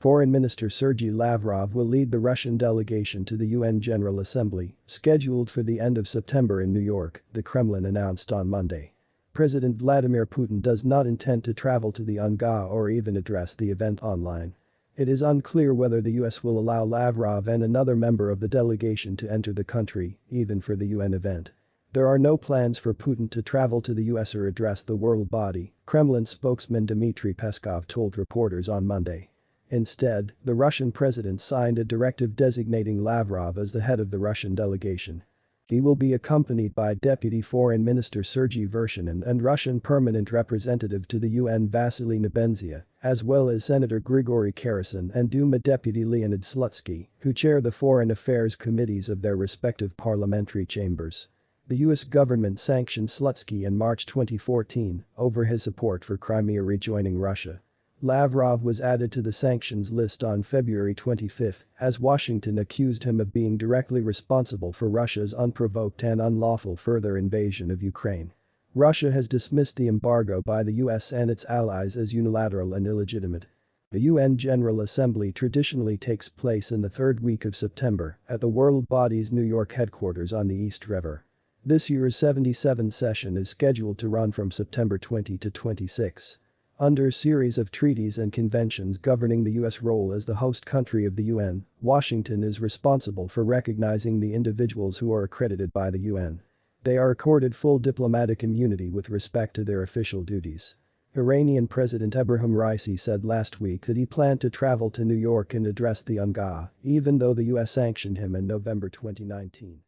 Foreign Minister Sergei Lavrov will lead the Russian delegation to the UN General Assembly, scheduled for the end of September in New York, the Kremlin announced on Monday. President Vladimir Putin does not intend to travel to the UNGA or even address the event online. It is unclear whether the US will allow Lavrov and another member of the delegation to enter the country, even for the UN event. There are no plans for Putin to travel to the US or address the world body, Kremlin spokesman Dmitry Peskov told reporters on Monday. Instead, the Russian president signed a directive designating Lavrov as the head of the Russian delegation. He will be accompanied by Deputy Foreign Minister Sergei Vershinin and Russian permanent representative to the UN Vasily Nebenzia, as well as Senator Grigory Karasin and Duma Deputy Leonid Slutsky, who chair the foreign affairs committees of their respective parliamentary chambers. The US government sanctioned Slutsky in March 2014 over his support for Crimea rejoining Russia. Lavrov was added to the sanctions list on February 25 as Washington accused him of being directly responsible for Russia's unprovoked and unlawful further invasion of Ukraine. Russia has dismissed the embargo by the US and its allies as unilateral and illegitimate. The UN General Assembly traditionally takes place in the third week of September at the world body's New York headquarters on the East River. This year's 77th session is scheduled to run from September 20 to 26. Under a series of treaties and conventions governing the U.S. role as the host country of the UN, Washington is responsible for recognizing the individuals who are accredited by the UN. They are accorded full diplomatic immunity with respect to their official duties. Iranian President Ebrahim Raisi said last week that he planned to travel to New York and address the UNGA, even though the US sanctioned him in November 2019.